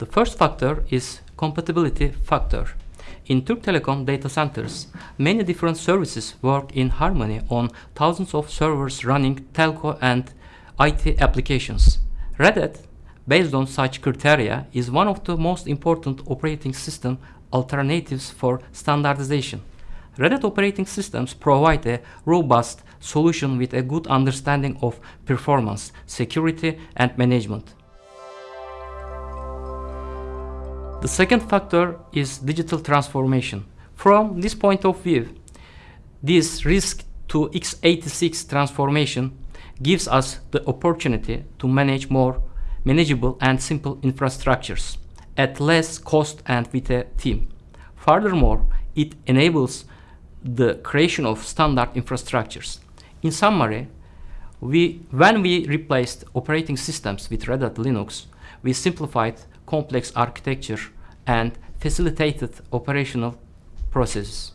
The first factor is compatibility factor. In Türk Telekom data centers, many different services work in harmony on thousands of servers running telco and IT applications. Red Hat, based on such criteria, is one of the most important operating system alternatives for standardization. Red Hat operating systems provide a robust solution with a good understanding of performance, security, and management. The second factor is digital transformation. From this point of view, this RISC to x86 transformation gives us the opportunity to manage more manageable and simple infrastructures at less cost and with a team. Furthermore, it enables the creation of standard infrastructures. In summary, we, when we replaced operating systems with Red Hat Linux, we simplified complex architecture and facilitated operational processes.